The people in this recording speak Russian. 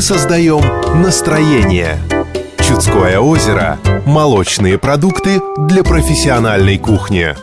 мы создаем настроение. Чудское озеро – молочные продукты для профессиональной кухни.